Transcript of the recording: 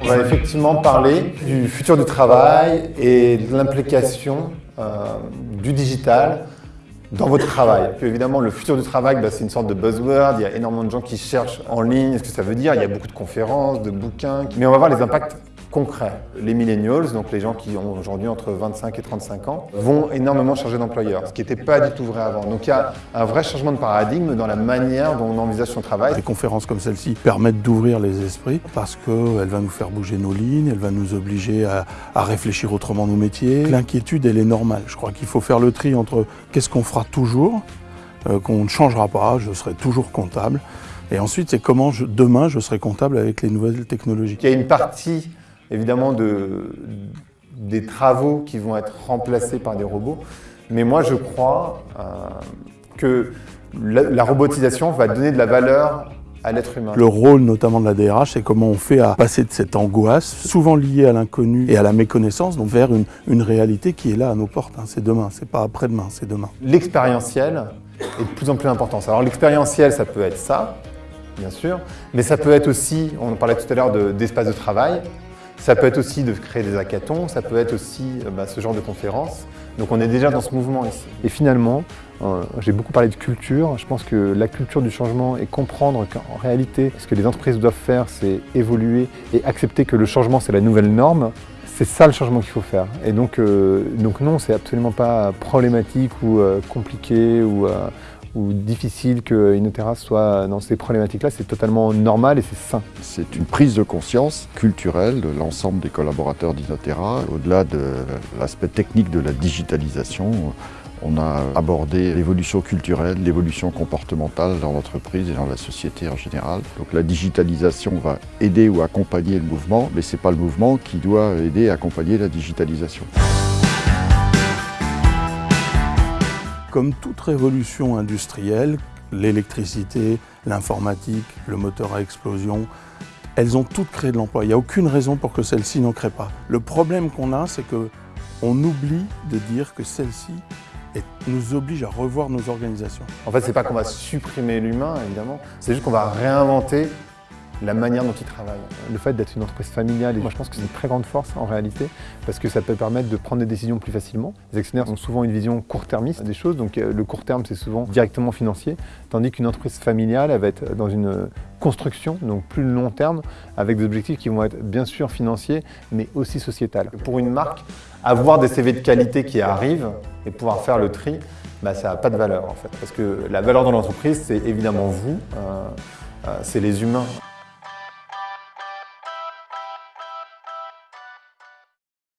On va effectivement parler du futur du travail et de l'implication euh, du digital dans votre travail. évidemment, le futur du travail, bah, c'est une sorte de buzzword. Il y a énormément de gens qui cherchent en ligne ce que ça veut dire. Il y a beaucoup de conférences, de bouquins. Mais on va voir les impacts concret. Les millennials, donc les gens qui ont aujourd'hui entre 25 et 35 ans, vont énormément changer d'employeur, ce qui n'était pas du tout vrai avant. Donc il y a un vrai changement de paradigme dans la manière dont on envisage son travail. Des conférences comme celle-ci permettent d'ouvrir les esprits parce qu'elle va nous faire bouger nos lignes, elle va nous obliger à, à réfléchir autrement nos métiers. L'inquiétude, elle est normale. Je crois qu'il faut faire le tri entre qu'est-ce qu'on fera toujours, euh, qu'on ne changera pas, je serai toujours comptable, et ensuite, c'est comment je, demain je serai comptable avec les nouvelles technologies. Il y a une partie évidemment de, des travaux qui vont être remplacés par des robots. Mais moi, je crois euh, que la, robotisation va donner de la valeur à l'être humain. Le rôle notamment de la DRH, c'est comment on fait à passer de cette angoisse, souvent liée à l'inconnu et à la méconnaissance, donc vers une, une, réalité qui est là à nos portes. Hein. C'est demain, c'est pas après-demain, c'est demain. L'expérientiel est de plus en plus important. Alors l'expérientiel, ça peut être ça, bien sûr, mais ça peut être aussi, on parlait tout à l'heure d'espace de, de travail, ça peut être aussi de créer des hackathons, ça peut être aussi euh, bah, ce genre de conférences. Donc on est déjà dans ce mouvement ici. Et finalement, euh, j'ai beaucoup parlé de culture. Je pense que la culture du changement et comprendre qu'en réalité, ce que les entreprises doivent faire, c'est évoluer et accepter que le changement, c'est la nouvelle norme. C'est ça le changement qu'il faut faire. Et donc, euh, donc non, c'est absolument pas problématique ou compliqué ou difficile que terrasse soit dans ces problématiques-là, c'est totalement normal et c'est sain. C'est une prise de conscience culturelle de l'ensemble des collaborateurs d'Inotera. Au-delà de l'aspect technique de la digitalisation, on a abordé l'évolution culturelle, l'évolution comportementale dans l'entreprise et dans la société en général. Donc la digitalisation va aider ou accompagner le mouvement, mais ce n'est pas le mouvement qui doit aider et accompagner la digitalisation. Comme toute révolution industrielle, l'électricité, l'informatique, le moteur à explosion, elles ont toutes créé de l'emploi. Il n'y a aucune raison pour que celle-ci n'en crée pas. Le problème qu'on a, c'est qu'on oublie de dire que celle-ci nous oblige à revoir nos organisations. En fait, ce n'est pas qu'on va supprimer l'humain, évidemment, c'est juste qu'on va réinventer la manière dont ils travaillent. Le fait d'être une entreprise familiale, moi je pense que c'est une très grande force en réalité, parce que ça peut permettre de prendre des décisions plus facilement. Les actionnaires ont souvent une vision court-termiste des choses, donc euh, le court terme c'est souvent directement financier, tandis qu'une entreprise familiale, elle va être dans une construction, donc plus long terme, avec des objectifs qui vont être bien sûr financiers, mais aussi sociétales. Pour une marque, avoir des CV de qualité qui arrivent et pouvoir faire le tri, bah, ça n'a pas de valeur en fait, parce que la valeur dans l'entreprise, c'est évidemment vous, euh, euh, c'est les humains.